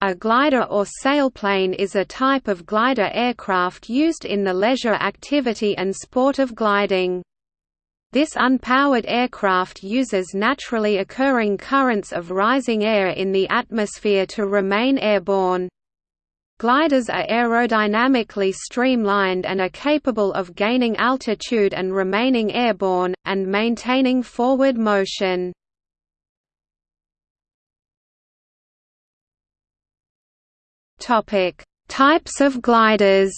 A glider or sailplane is a type of glider aircraft used in the leisure activity and sport of gliding. This unpowered aircraft uses naturally occurring currents of rising air in the atmosphere to remain airborne. Gliders are aerodynamically streamlined and are capable of gaining altitude and remaining airborne, and maintaining forward motion. Topic: Types of gliders.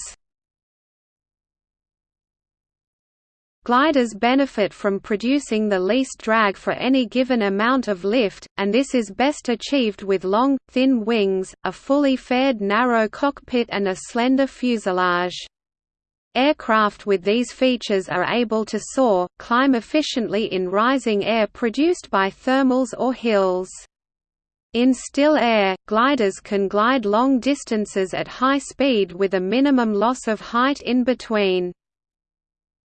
Gliders benefit from producing the least drag for any given amount of lift, and this is best achieved with long, thin wings, a fully faired narrow cockpit and a slender fuselage. Aircraft with these features are able to soar, climb efficiently in rising air produced by thermals or hills. In still air, gliders can glide long distances at high speed with a minimum loss of height in between.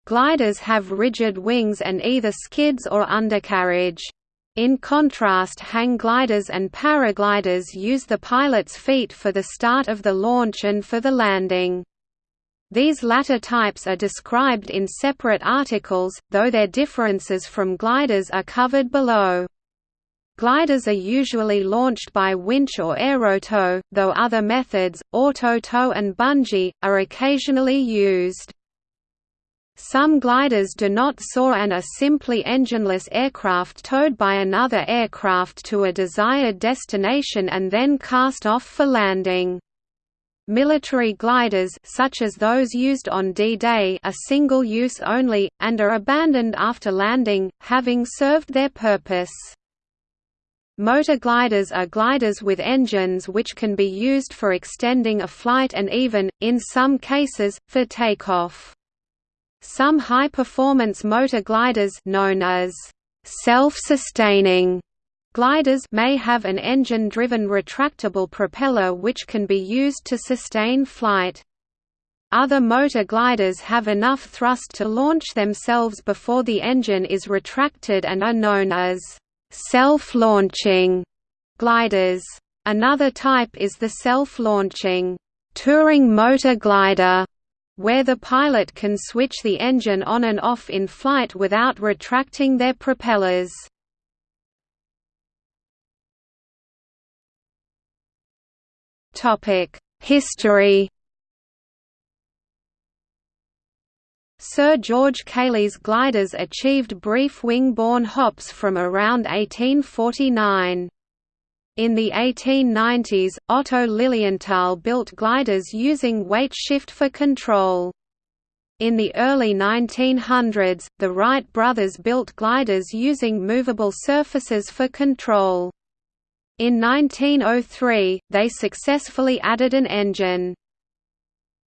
Gliders have rigid wings and either skids or undercarriage. In contrast hang gliders and paragliders use the pilot's feet for the start of the launch and for the landing. These latter types are described in separate articles, though their differences from gliders are covered below. Gliders are usually launched by winch or aerotow, though other methods, auto-tow and bungee, are occasionally used. Some gliders do not soar and are simply engineless aircraft towed by another aircraft to a desired destination and then cast off for landing. Military gliders such as those used on D-Day are single-use only, and are abandoned after landing, having served their purpose. Motor gliders are gliders with engines which can be used for extending a flight and even, in some cases, for takeoff. Some high-performance motor gliders known as self-sustaining gliders may have an engine-driven retractable propeller which can be used to sustain flight. Other motor gliders have enough thrust to launch themselves before the engine is retracted and are known as self-launching gliders. Another type is the self-launching touring motor glider, where the pilot can switch the engine on and off in flight without retracting their propellers. History Sir George Cayley's gliders achieved brief wing-borne hops from around 1849. In the 1890s, Otto Lilienthal built gliders using weight shift for control. In the early 1900s, the Wright brothers built gliders using movable surfaces for control. In 1903, they successfully added an engine.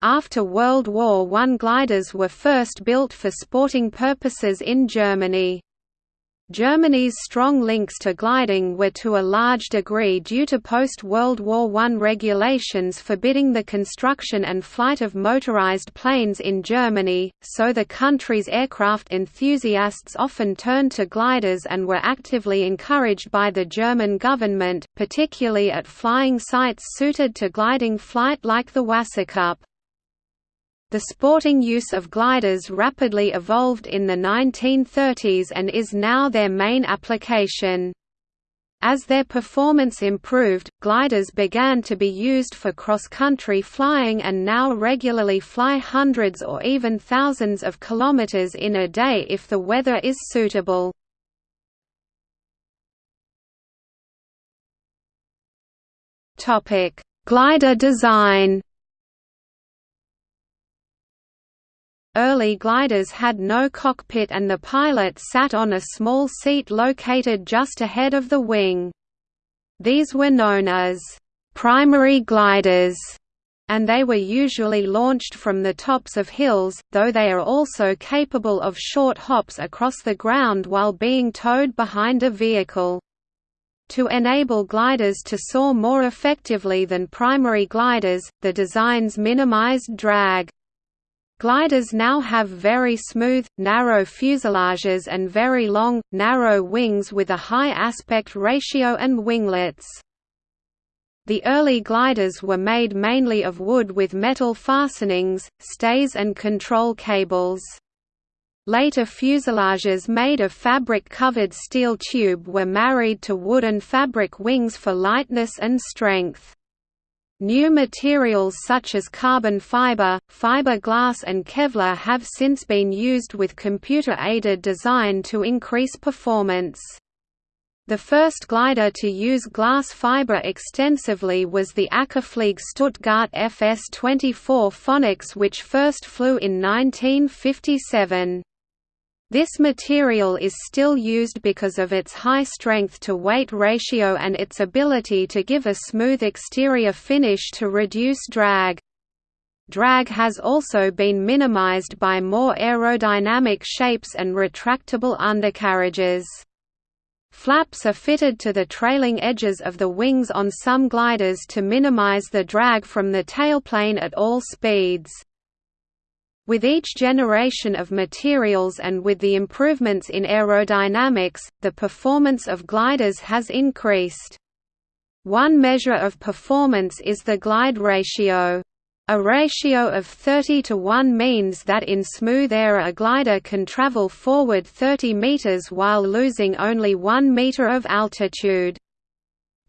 After World War I gliders were first built for sporting purposes in Germany. Germany's strong links to gliding were to a large degree due to post-World War I regulations forbidding the construction and flight of motorized planes in Germany, so the country's aircraft enthusiasts often turned to gliders and were actively encouraged by the German government, particularly at flying sites suited to gliding flight like the Wasserkuppe. The sporting use of gliders rapidly evolved in the 1930s and is now their main application. As their performance improved, gliders began to be used for cross-country flying and now regularly fly hundreds or even thousands of kilometers in a day if the weather is suitable. Glider design Early gliders had no cockpit and the pilot sat on a small seat located just ahead of the wing. These were known as primary gliders, and they were usually launched from the tops of hills, though they are also capable of short hops across the ground while being towed behind a vehicle. To enable gliders to soar more effectively than primary gliders, the designs minimized drag. Gliders now have very smooth, narrow fuselages and very long, narrow wings with a high aspect ratio and winglets. The early gliders were made mainly of wood with metal fastenings, stays and control cables. Later fuselages made of fabric-covered steel tube were married to wood and fabric wings for lightness and strength. New materials such as carbon fiber, fiberglass and Kevlar have since been used with computer-aided design to increase performance. The first glider to use glass fiber extensively was the Akaflieg Stuttgart FS-24 Phoenix which first flew in 1957. This material is still used because of its high strength-to-weight ratio and its ability to give a smooth exterior finish to reduce drag. Drag has also been minimized by more aerodynamic shapes and retractable undercarriages. Flaps are fitted to the trailing edges of the wings on some gliders to minimize the drag from the tailplane at all speeds. With each generation of materials and with the improvements in aerodynamics, the performance of gliders has increased. One measure of performance is the glide ratio. A ratio of 30 to 1 means that in smooth air a glider can travel forward 30 meters while losing only 1 meter of altitude.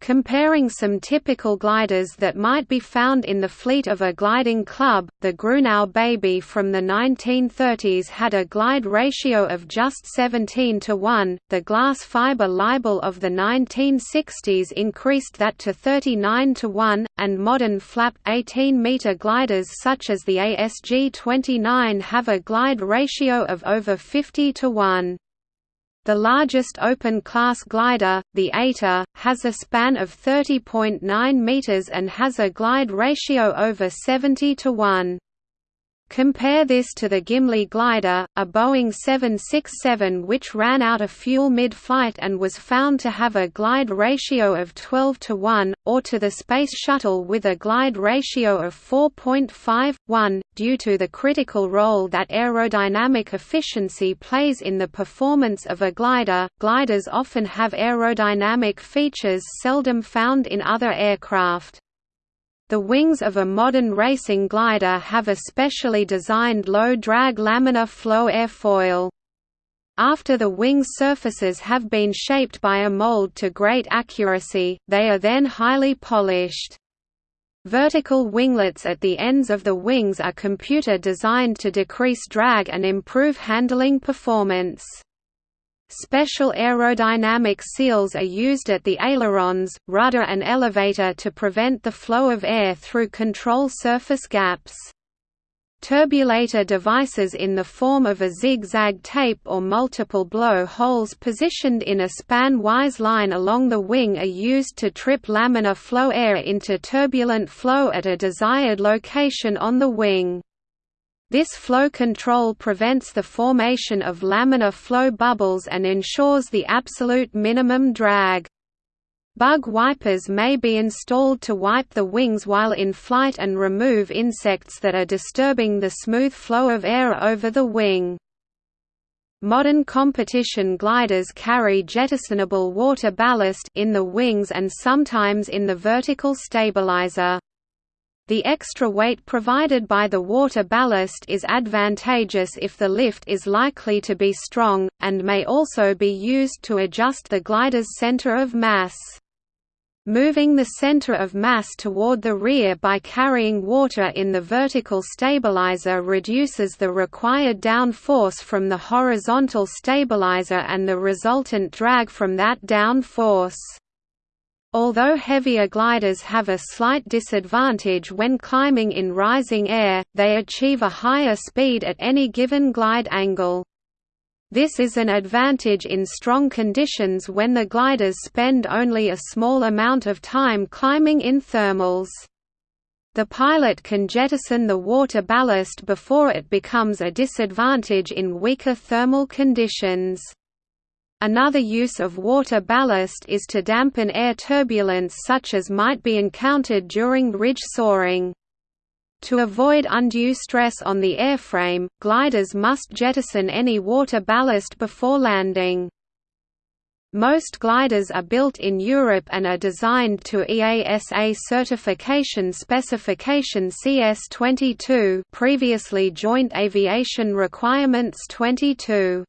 Comparing some typical gliders that might be found in the fleet of a gliding club, the Grunau Baby from the 1930s had a glide ratio of just 17 to 1, the glass fiber Libelle of the 1960s increased that to 39 to 1, and modern flap 18-meter gliders such as the ASG-29 have a glide ratio of over 50 to 1. The largest open-class glider, the eta, has a span of 30.9 meters and has a glide ratio over 70 to 1. Compare this to the Gimli glider, a Boeing 767 which ran out of fuel mid-flight and was found to have a glide ratio of 12 to 1, or to the Space Shuttle with a glide ratio of 4.5:1, due to the critical role that aerodynamic efficiency plays in the performance of a glider. Gliders often have aerodynamic features seldom found in other aircraft. The wings of a modern racing glider have a specially designed low-drag laminar flow airfoil. After the wing surfaces have been shaped by a mold to great accuracy, they are then highly polished. Vertical winglets at the ends of the wings are computer designed to decrease drag and improve handling performance. Special aerodynamic seals are used at the ailerons, rudder and elevator to prevent the flow of air through control surface gaps. Turbulator devices in the form of a zigzag tape or multiple blow holes positioned in a span-wise line along the wing are used to trip laminar flow air into turbulent flow at a desired location on the wing. This flow control prevents the formation of laminar flow bubbles and ensures the absolute minimum drag. Bug wipers may be installed to wipe the wings while in flight and remove insects that are disturbing the smooth flow of air over the wing. Modern competition gliders carry jettisonable water ballast in the wings and sometimes in the vertical stabilizer. The extra weight provided by the water ballast is advantageous if the lift is likely to be strong, and may also be used to adjust the glider's center of mass. Moving the center of mass toward the rear by carrying water in the vertical stabilizer reduces the required down force from the horizontal stabilizer and the resultant drag from that down force. Although heavier gliders have a slight disadvantage when climbing in rising air, they achieve a higher speed at any given glide angle. This is an advantage in strong conditions when the gliders spend only a small amount of time climbing in thermals. The pilot can jettison the water ballast before it becomes a disadvantage in weaker thermal conditions. Another use of water ballast is to dampen air turbulence such as might be encountered during ridge soaring. To avoid undue stress on the airframe, gliders must jettison any water ballast before landing. Most gliders are built in Europe and are designed to EASA certification specification CS22 previously Joint Aviation Requirements 22.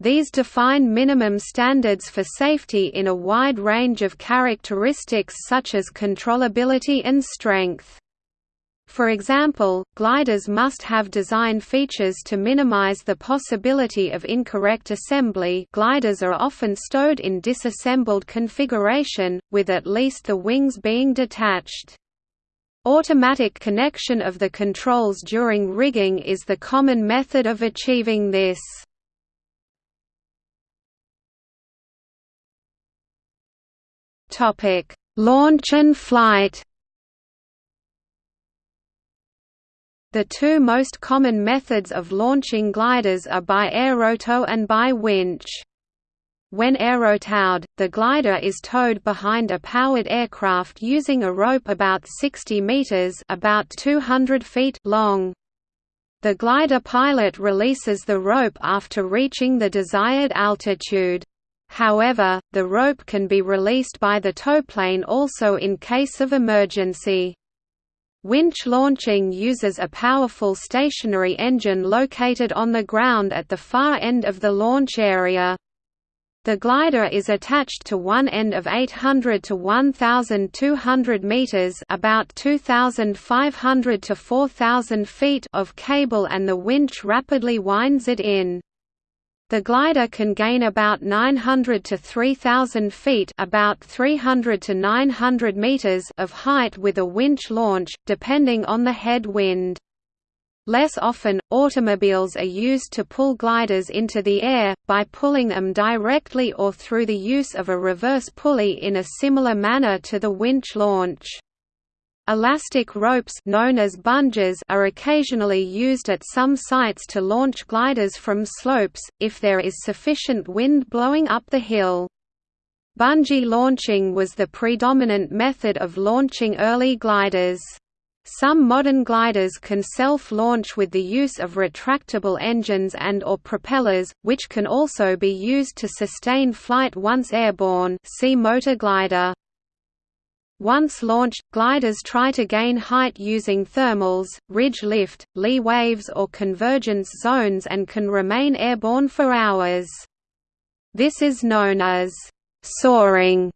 These define minimum standards for safety in a wide range of characteristics such as controllability and strength. For example, gliders must have design features to minimize the possibility of incorrect assembly gliders are often stowed in disassembled configuration, with at least the wings being detached. Automatic connection of the controls during rigging is the common method of achieving this. Launch and flight The two most common methods of launching gliders are by aerotow and by winch. When aerotowed, the glider is towed behind a powered aircraft using a rope about 60 meters (about 200 feet) long. The glider pilot releases the rope after reaching the desired altitude. However, the rope can be released by the towplane also in case of emergency. Winch launching uses a powerful stationary engine located on the ground at the far end of the launch area. The glider is attached to one end of 800 to 1200 meters, about 2500 to 4000 feet of cable and the winch rapidly winds it in. The glider can gain about 900 to 3000 feet, about 300 to 900 meters of height with a winch launch, depending on the head wind. Less often, automobiles are used to pull gliders into the air, by pulling them directly or through the use of a reverse pulley in a similar manner to the winch launch. Elastic ropes known as bungees are occasionally used at some sites to launch gliders from slopes, if there is sufficient wind blowing up the hill. Bungee launching was the predominant method of launching early gliders. Some modern gliders can self-launch with the use of retractable engines and or propellers, which can also be used to sustain flight once airborne see motor glider. Once launched, gliders try to gain height using thermals, ridge lift, lee waves or convergence zones and can remain airborne for hours. This is known as soaring.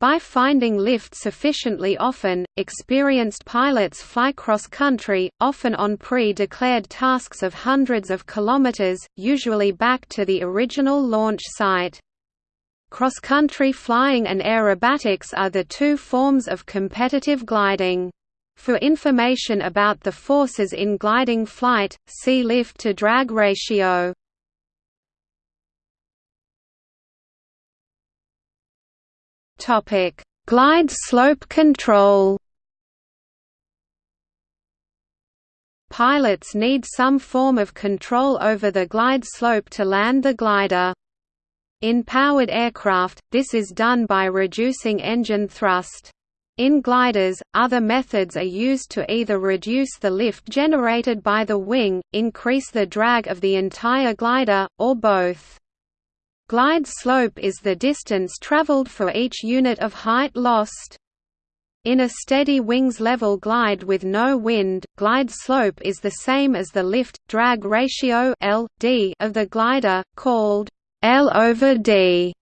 By finding lift sufficiently often, experienced pilots fly cross-country, often on pre-declared tasks of hundreds of kilometers, usually back to the original launch site. Cross-country flying and aerobatics are the two forms of competitive gliding. For information about the forces in gliding flight, see lift-to-drag ratio. Topic: Glide slope control Pilots need some form of control over the glide slope to land the glider. In powered aircraft, this is done by reducing engine thrust. In gliders, other methods are used to either reduce the lift generated by the wing, increase the drag of the entire glider, or both. Glide slope is the distance traveled for each unit of height lost. In a steady wings level glide with no wind, glide slope is the same as the lift-drag ratio of the glider, called L over D.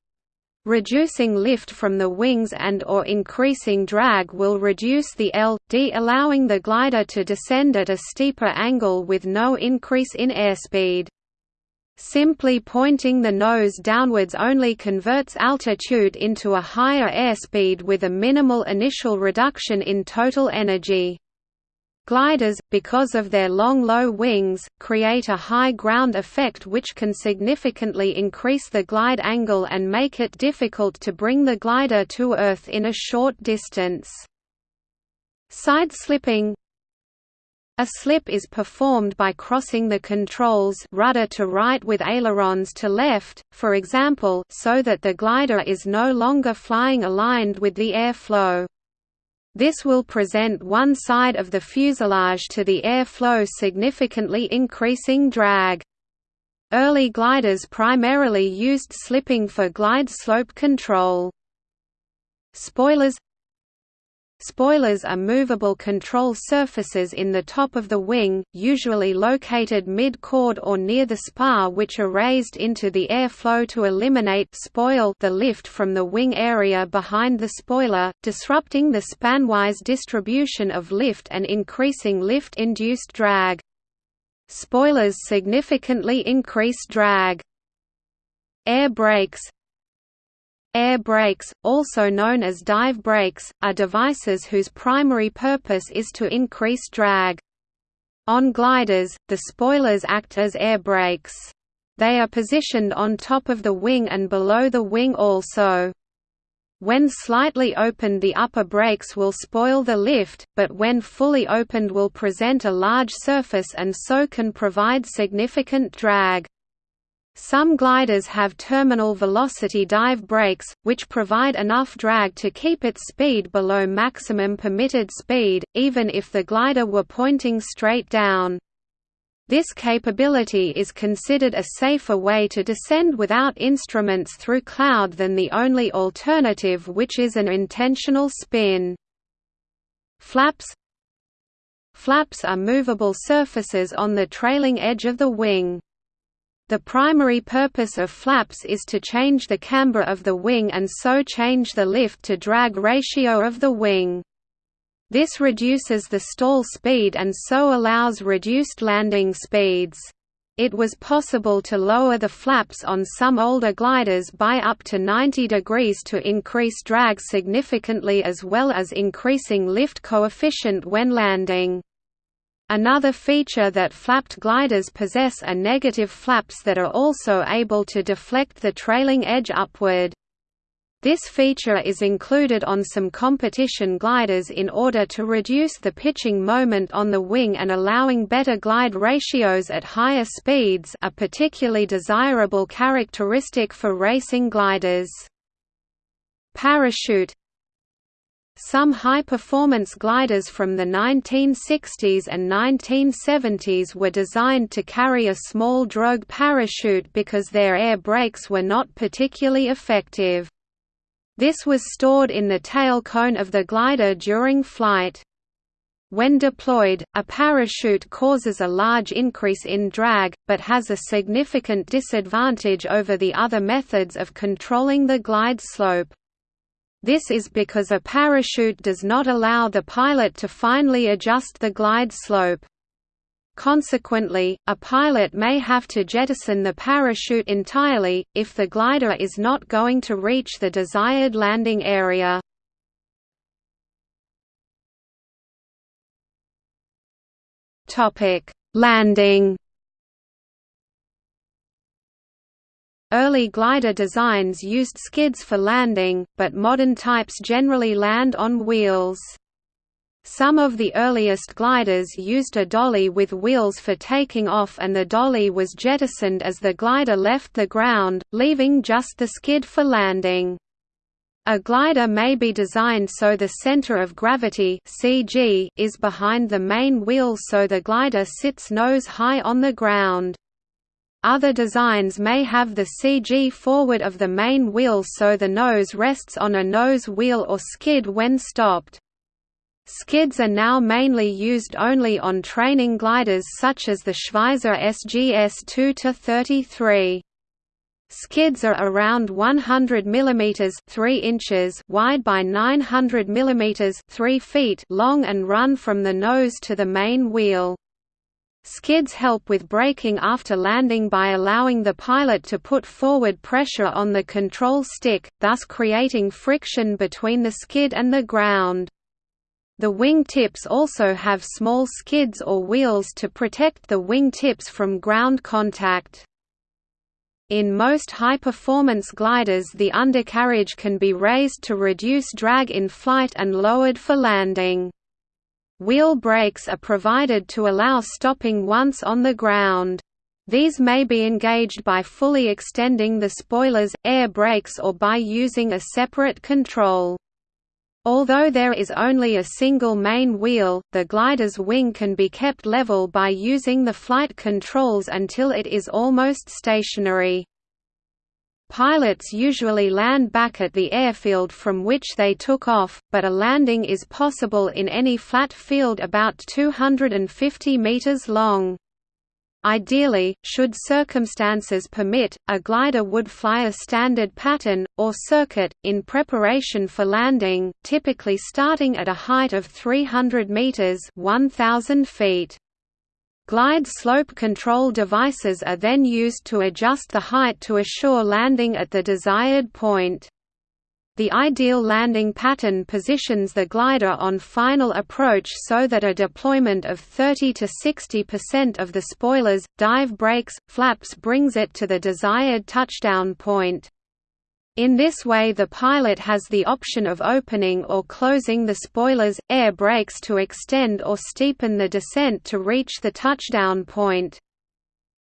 Reducing lift from the wings and or increasing drag will reduce the L, D allowing the glider to descend at a steeper angle with no increase in airspeed. Simply pointing the nose downwards only converts altitude into a higher airspeed with a minimal initial reduction in total energy. Gliders, because of their long low wings, create a high ground effect which can significantly increase the glide angle and make it difficult to bring the glider to Earth in a short distance. Side slipping a slip is performed by crossing the controls rudder to right with ailerons to left, for example so that the glider is no longer flying aligned with the air flow. This will present one side of the fuselage to the air flow significantly increasing drag. Early gliders primarily used slipping for glide slope control. Spoilers Spoilers are movable control surfaces in the top of the wing, usually located mid-chord or near the spar which are raised into the airflow to eliminate spoil the lift from the wing area behind the spoiler, disrupting the spanwise distribution of lift and increasing lift-induced drag. Spoilers significantly increase drag. Air brakes Air brakes, also known as dive brakes, are devices whose primary purpose is to increase drag. On gliders, the spoilers act as air brakes. They are positioned on top of the wing and below the wing also. When slightly opened the upper brakes will spoil the lift, but when fully opened will present a large surface and so can provide significant drag. Some gliders have terminal velocity dive brakes, which provide enough drag to keep its speed below maximum permitted speed, even if the glider were pointing straight down. This capability is considered a safer way to descend without instruments through cloud than the only alternative which is an intentional spin. Flaps Flaps are movable surfaces on the trailing edge of the wing. The primary purpose of flaps is to change the camber of the wing and so change the lift-to-drag ratio of the wing. This reduces the stall speed and so allows reduced landing speeds. It was possible to lower the flaps on some older gliders by up to 90 degrees to increase drag significantly as well as increasing lift coefficient when landing. Another feature that flapped gliders possess are negative flaps that are also able to deflect the trailing edge upward. This feature is included on some competition gliders in order to reduce the pitching moment on the wing and allowing better glide ratios at higher speeds a particularly desirable characteristic for racing gliders. Parachute some high-performance gliders from the 1960s and 1970s were designed to carry a small drogue parachute because their air brakes were not particularly effective. This was stored in the tail cone of the glider during flight. When deployed, a parachute causes a large increase in drag, but has a significant disadvantage over the other methods of controlling the glide slope. This is because a parachute does not allow the pilot to finely adjust the glide slope. Consequently, a pilot may have to jettison the parachute entirely, if the glider is not going to reach the desired landing area. Landing Early glider designs used skids for landing, but modern types generally land on wheels. Some of the earliest gliders used a dolly with wheels for taking off and the dolly was jettisoned as the glider left the ground, leaving just the skid for landing. A glider may be designed so the center of gravity (CG) is behind the main wheel so the glider sits nose high on the ground. Other designs may have the CG forward of the main wheel so the nose rests on a nose wheel or skid when stopped. Skids are now mainly used only on training gliders such as the Schweizer SGS 2-33. Skids are around 100 mm 3 inches wide by 900 mm 3 feet long and run from the nose to the main wheel. Skids help with braking after landing by allowing the pilot to put forward pressure on the control stick, thus creating friction between the skid and the ground. The wing tips also have small skids or wheels to protect the wing tips from ground contact. In most high-performance gliders the undercarriage can be raised to reduce drag in flight and lowered for landing. Wheel brakes are provided to allow stopping once on the ground. These may be engaged by fully extending the spoilers, air brakes or by using a separate control. Although there is only a single main wheel, the glider's wing can be kept level by using the flight controls until it is almost stationary. Pilots usually land back at the airfield from which they took off, but a landing is possible in any flat field about 250 meters long. Ideally, should circumstances permit, a glider would fly a standard pattern, or circuit, in preparation for landing, typically starting at a height of 300 meters 1,000 feet. Glide slope control devices are then used to adjust the height to assure landing at the desired point. The ideal landing pattern positions the glider on final approach so that a deployment of 30 to 60% of the spoilers, dive brakes, flaps brings it to the desired touchdown point. In this way the pilot has the option of opening or closing the spoilers, air brakes to extend or steepen the descent to reach the touchdown point.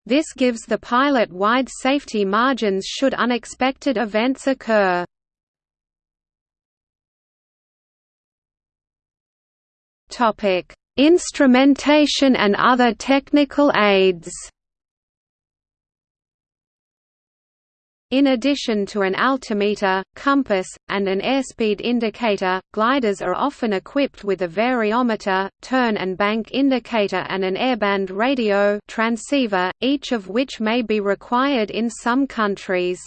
This gives the pilot wide safety margins should unexpected events occur. Instrumentation and other technical aids In addition to an altimeter, compass, and an airspeed indicator, gliders are often equipped with a variometer, turn and bank indicator and an airband radio transceiver, each of which may be required in some countries.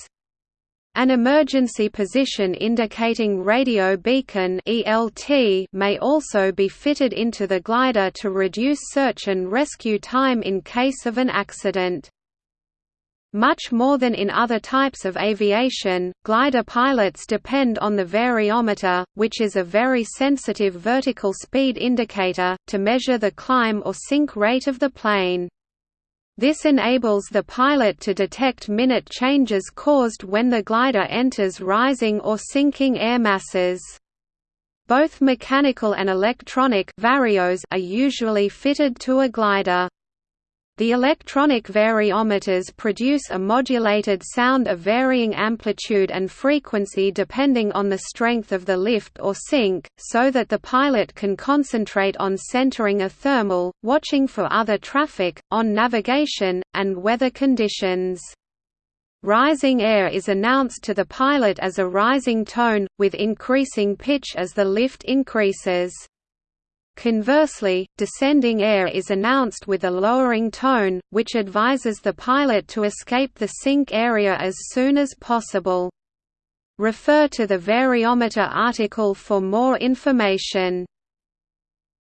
An emergency position indicating radio beacon ELT may also be fitted into the glider to reduce search and rescue time in case of an accident. Much more than in other types of aviation, glider pilots depend on the variometer, which is a very sensitive vertical speed indicator, to measure the climb or sink rate of the plane. This enables the pilot to detect minute changes caused when the glider enters rising or sinking air masses. Both mechanical and electronic varios are usually fitted to a glider. The electronic variometers produce a modulated sound of varying amplitude and frequency depending on the strength of the lift or sink, so that the pilot can concentrate on centering a thermal, watching for other traffic, on navigation, and weather conditions. Rising air is announced to the pilot as a rising tone, with increasing pitch as the lift increases. Conversely, descending air is announced with a lowering tone, which advises the pilot to escape the sink area as soon as possible. Refer to the variometer article for more information.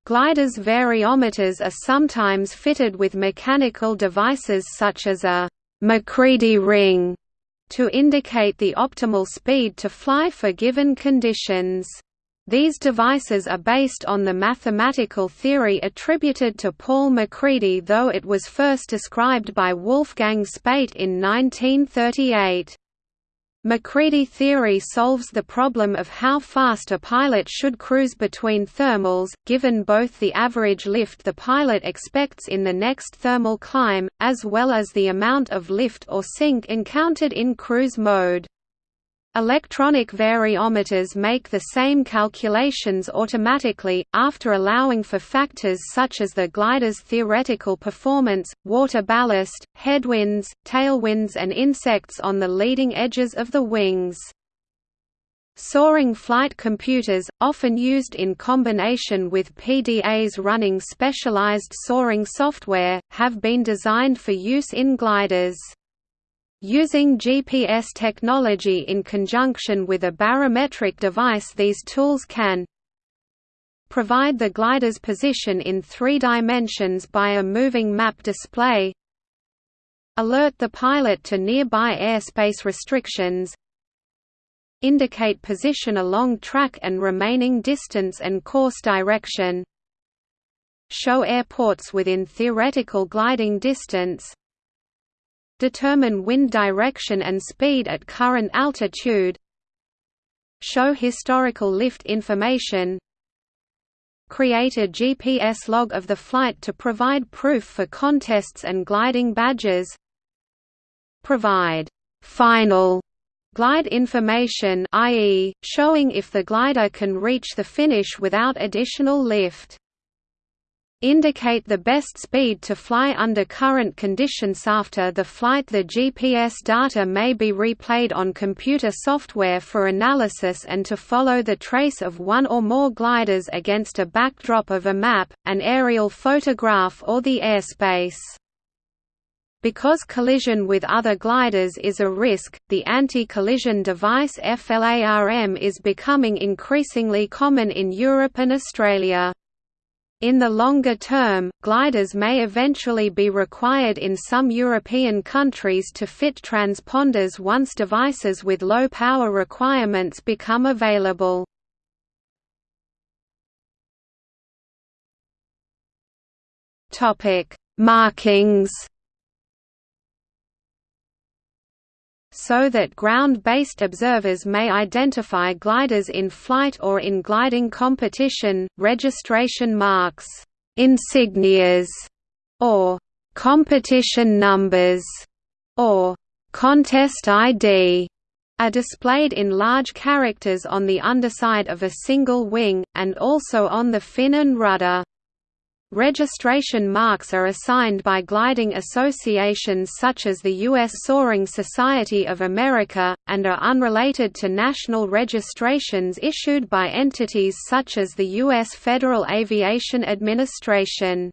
Gliders' variometers are sometimes fitted with mechanical devices such as a MacCready ring to indicate the optimal speed to fly for given conditions. These devices are based on the mathematical theory attributed to Paul MacCready though it was first described by Wolfgang Späte in 1938. MacCready theory solves the problem of how fast a pilot should cruise between thermals, given both the average lift the pilot expects in the next thermal climb, as well as the amount of lift or sink encountered in cruise mode. Electronic variometers make the same calculations automatically, after allowing for factors such as the glider's theoretical performance, water ballast, headwinds, tailwinds and insects on the leading edges of the wings. Soaring flight computers, often used in combination with PDAs running specialized soaring software, have been designed for use in gliders. Using GPS technology in conjunction with a barometric device these tools can provide the glider's position in three dimensions by a moving map display alert the pilot to nearby airspace restrictions indicate position along track and remaining distance and course direction show airports within theoretical gliding distance Determine wind direction and speed at current altitude Show historical lift information Create a GPS log of the flight to provide proof for contests and gliding badges Provide «final» Glide information i.e., showing if the glider can reach the finish without additional lift indicate the best speed to fly under current conditions after the flight the GPS data may be replayed on computer software for analysis and to follow the trace of one or more gliders against a backdrop of a map, an aerial photograph or the airspace. Because collision with other gliders is a risk, the anti-collision device FLARM is becoming increasingly common in Europe and Australia. In the longer term, gliders may eventually be required in some European countries to fit transponders once devices with low power requirements become available. Markings so that ground-based observers may identify gliders in flight or in gliding competition, registration marks, insignias, or competition numbers, or contest ID are displayed in large characters on the underside of a single wing, and also on the fin and rudder. Registration marks are assigned by gliding associations such as the U.S. Soaring Society of America, and are unrelated to national registrations issued by entities such as the U.S. Federal Aviation Administration.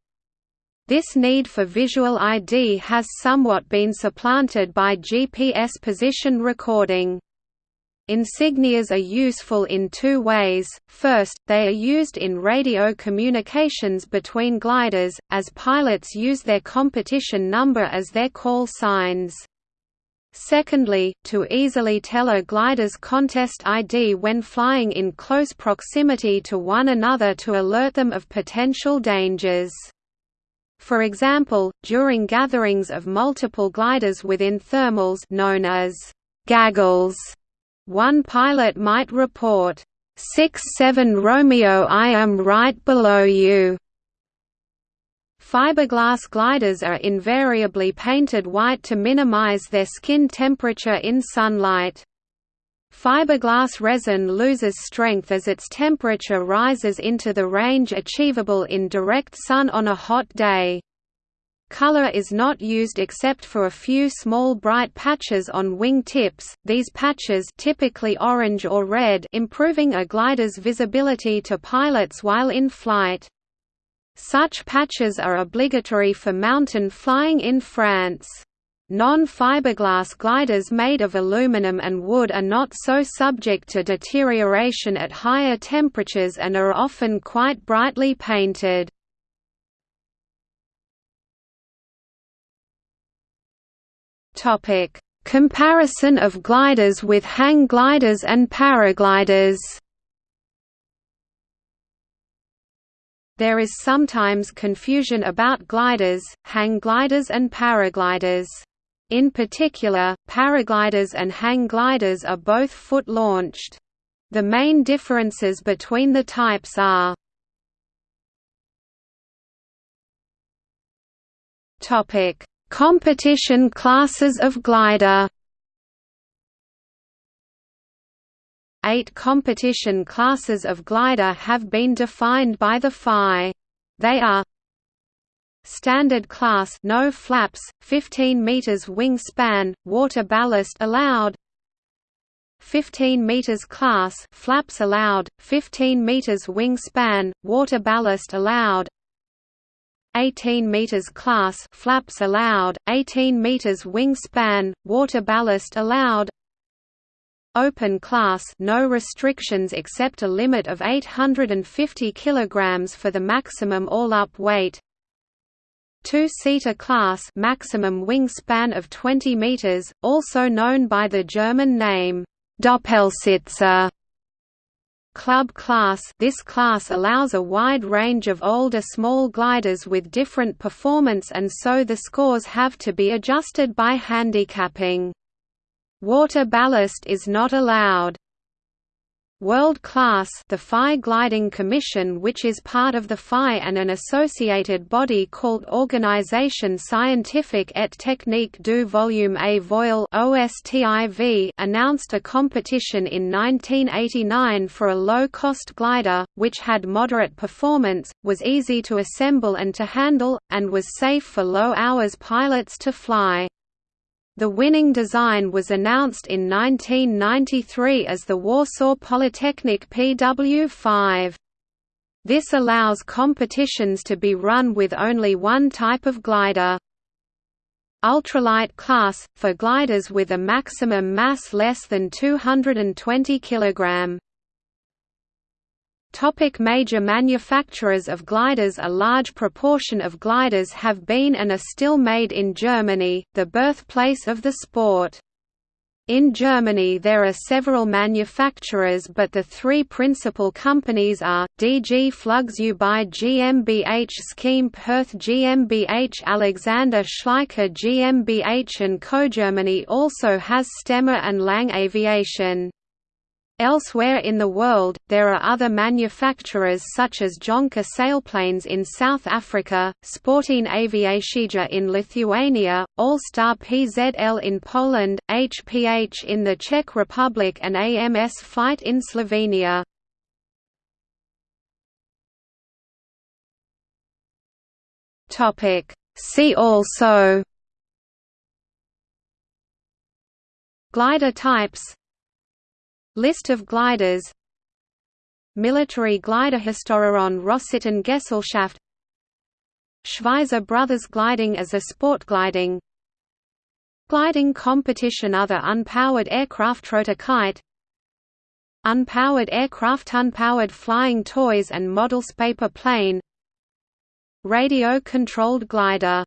This need for visual ID has somewhat been supplanted by GPS position recording. Insignias are useful in two ways, first, they are used in radio communications between gliders, as pilots use their competition number as their call signs. Secondly, to easily tell a glider's contest ID when flying in close proximity to one another to alert them of potential dangers. For example, during gatherings of multiple gliders within thermals known as gaggles, one pilot might report, 6-7 Romeo I am right below you. Fiberglass gliders are invariably painted white to minimize their skin temperature in sunlight. Fiberglass resin loses strength as its temperature rises into the range achievable in direct sun on a hot day. Color is not used except for a few small bright patches on wing tips, these patches typically orange or red improving a glider's visibility to pilots while in flight. Such patches are obligatory for mountain flying in France. Non-fiberglass gliders made of aluminum and wood are not so subject to deterioration at higher temperatures and are often quite brightly painted. Topic: Comparison of gliders with hang gliders and paragliders. There is sometimes confusion about gliders, hang gliders and paragliders. In particular, paragliders and hang gliders are both foot-launched. The main differences between the types are Topic: Competition classes of glider Eight competition classes of glider have been defined by the FAI. They are Standard class no flaps, 15 meters wingspan, water ballast allowed. 15 meters class flaps allowed, 15 meters wingspan, water ballast allowed. 18 meters class flaps allowed, 18 meters wingspan, water ballast allowed. Open class no restrictions except a limit of 850 kilograms for the maximum all-up weight. Two-seater class maximum wingspan of 20 meters, also known by the German name Doppelsitzer Club class This class allows a wide range of older small gliders with different performance and so the scores have to be adjusted by handicapping. Water ballast is not allowed. World Class the FAI Gliding Commission which is part of the FAI and an associated body called Organisation Scientifique et Technique du Vol à Voile announced a competition in 1989 for a low-cost glider, which had moderate performance, was easy to assemble and to handle, and was safe for low-hours pilots to fly. The winning design was announced in 1993 as the Warsaw Polytechnic PW5. This allows competitions to be run with only one type of glider. Ultralight class, for gliders with a maximum mass less than 220 kg. Topic major manufacturers of gliders A large proportion of gliders have been and are still made in Germany, the birthplace of the sport. In Germany there are several manufacturers but the three principal companies are, DG Flugzeugbau GmbH Schempp-Hirth GmbH Alexander Schleicher GmbH and Co. Germany also has Stemme and Lange Aviation. Elsewhere in the world, there are other manufacturers such as Jonker sailplanes in South Africa, Sporting Aviacija in Lithuania, All-Star PZL in Poland, HPH in the Czech Republic and AMS Flight in Slovenia. See also Glider types List of gliders. Military glider Historieron Rossitten Gesellschaft. Schweizer Brothers gliding as a sport gliding. Gliding competition Other unpowered aircraft Rotor kite. Unpowered aircraft Unpowered flying toys and models Paper plane. Radio-controlled glider